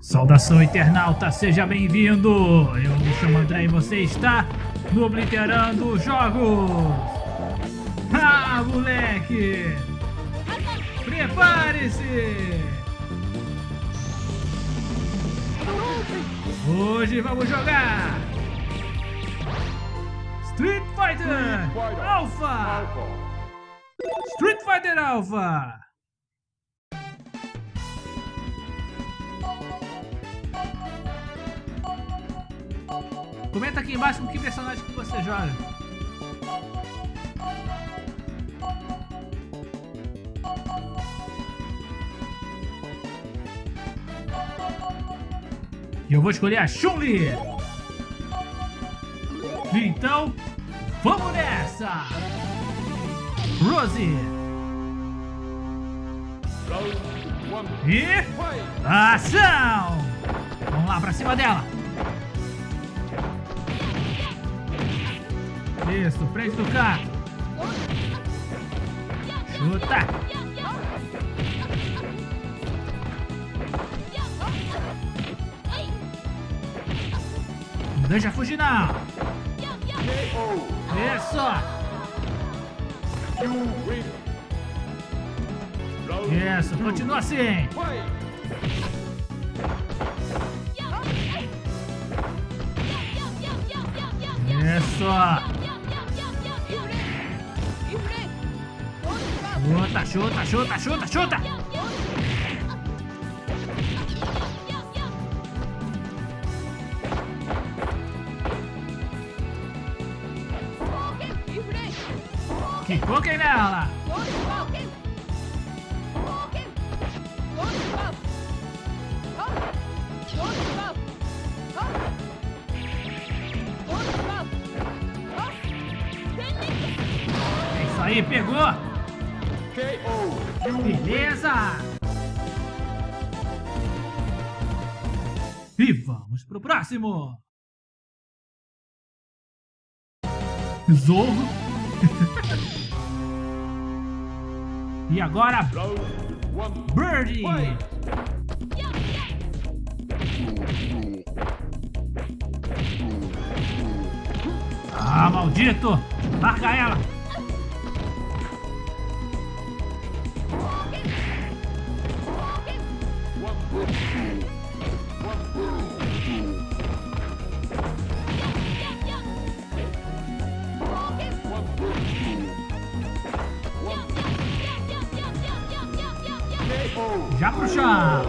Saudação internauta, seja bem-vindo! Eu me chamo André e você está no Obliterando Jogos! Ah, moleque! Prepare-se! Hoje vamos jogar Street Fighter Alpha! Street Fighter Alpha! Comenta aqui embaixo com que personagem que você joga. E eu vou escolher a Chun-Li. Então, vamos nessa! Rosie. E... Ação! Vamos lá, pra cima dela. Isso, frente do carro. Chuta. Não deixa fugir não. Isso. Isso, continua assim. Isso. Chuta, chuta, chuta, chuta, chuta! Kikoken nela! É isso aí, pegou! Beleza! E vamos pro próximo! Zorro! e agora... Birdie! Ah, maldito! Larga ela! Já pro chão.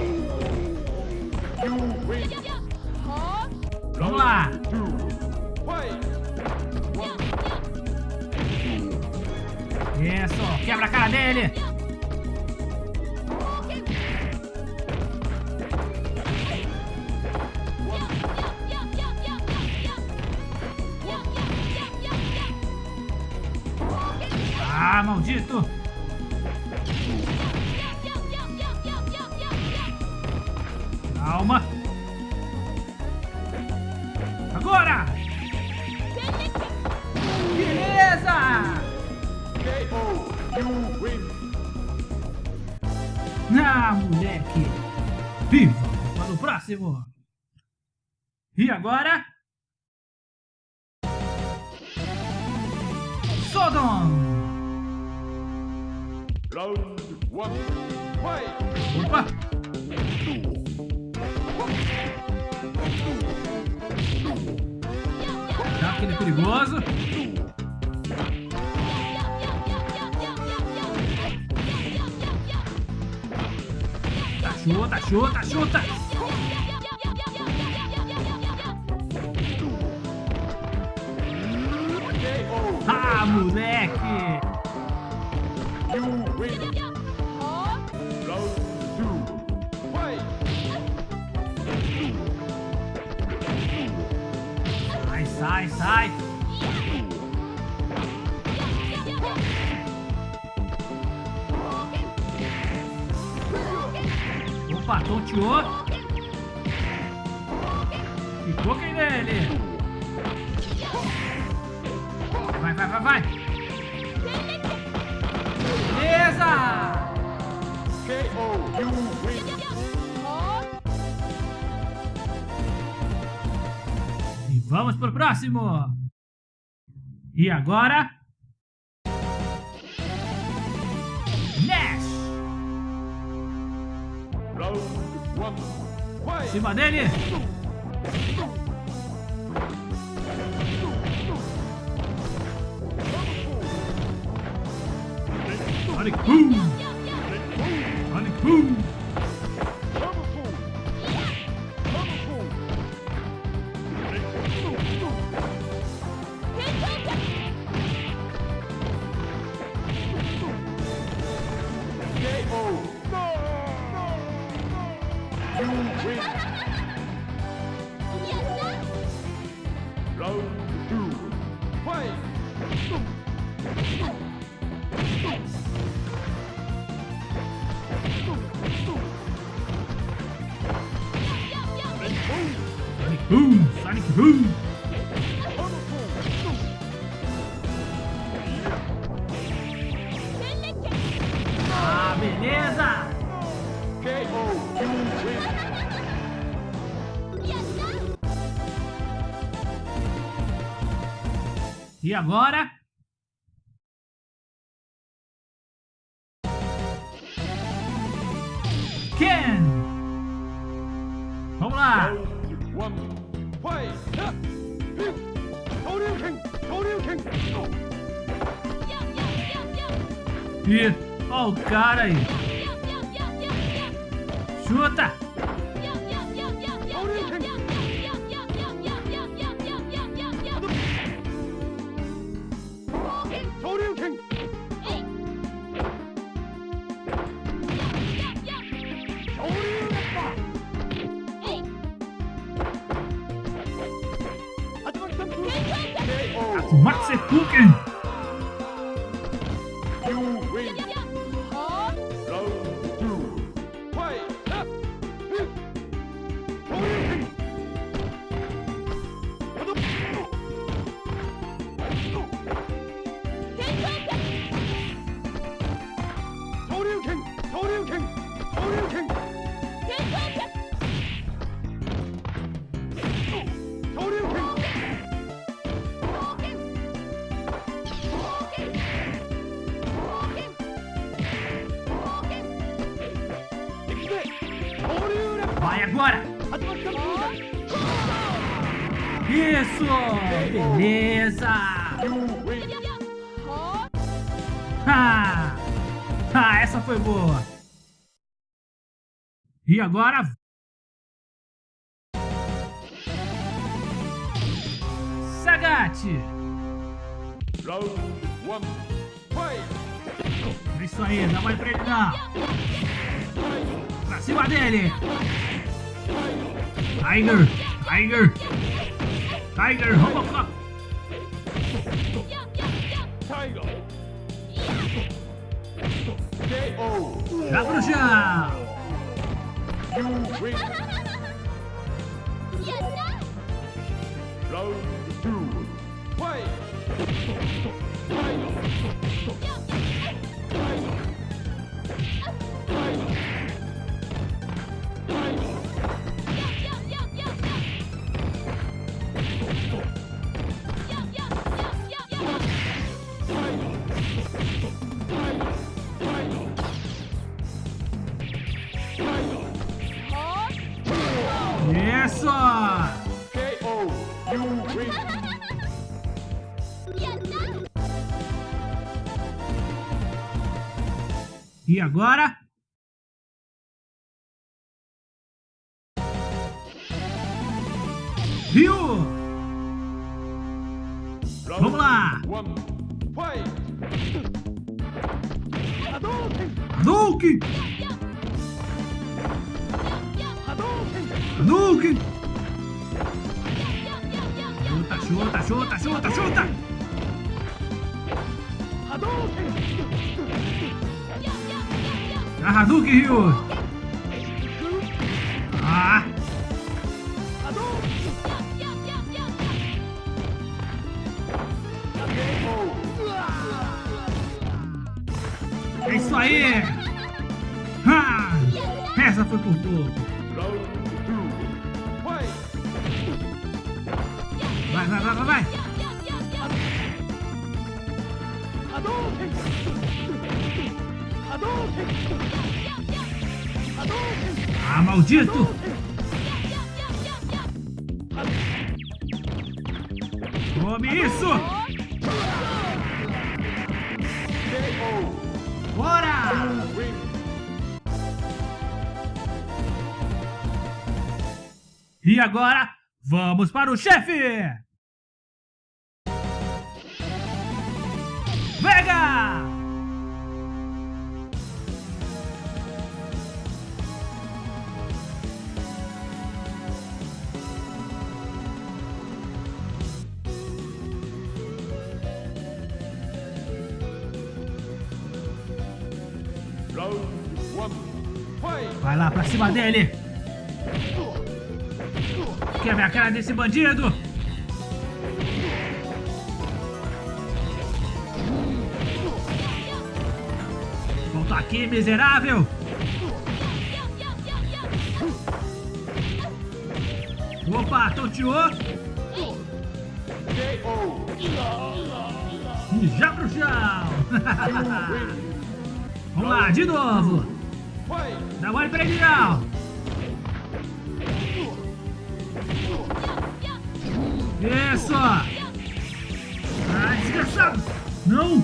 Vamos lá. Isso, quebra a cara dele. Ah, maldito! Calma. Agora! Beleza! Ah, moleque! Viva para o próximo! E agora? Sodom! Round one, fight! Opa! Já aquele perigoso. Tá chuta, chuta, chuta. Ah, moleque! Sai, sai! Opa, tonteou! Ficou quem nele! Vai, vai, vai, vai! Vamos pro próximo. E agora... Nash. Em cima dele. Sonic Boom! Sonic Boom! Sonic Boom! Ah, beleza! E agora? Ken! Vamos lá! Ih, ó o cara aí! Chuta! Max Kuken! Vai agora! Isso! Beleza! Ha! Ah, essa foi boa! E agora... Sagat! Round fight! Isso aí, não vai pra ele não! Pra cima dele! Tiger! Tiger! Tiger Robocop! Tiger! KO! Já pro chão! You win! Round two, fight! Isso! KO! You win! E agora? Round Vamos lá! Hadouken! Hadouken! Chuta, chuta, chuta, chuta, chuta! A Hadouken, Ryu! Ah! É isso aí! Ah! Essa foi por pouco! Ah, maldito! Tome isso! Bora! E agora, vamos para o chefe! Vega! Lá pra cima dele! Quebra a cara desse bandido! Volta aqui, miserável! Opa, tonteou! E já pro chão! Vamos lá, de novo! Fight. Dá mole pra ele não! Isso! Ai, desgraçado! Não!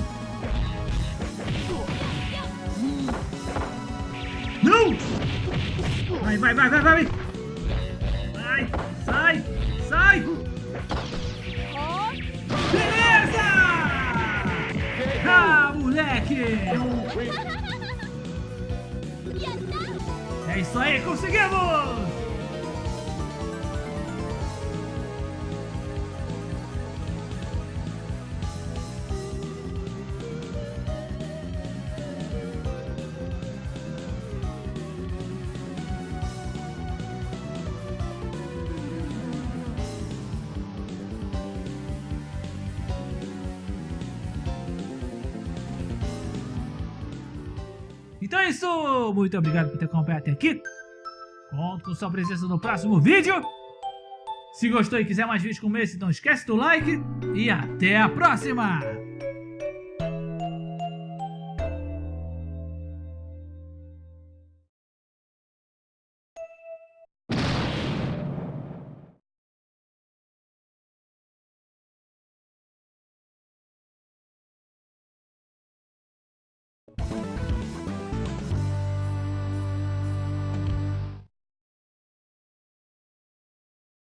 Não! Vai, vai, vai, vai, vai! Vai! Sai! Sai! Isso aí, conseguimos! Isso! Muito obrigado por ter acompanhado até aqui. Conto com sua presença no próximo vídeo. Se gostou e quiser mais vídeos como esse, não esquece do like. E até a próxima!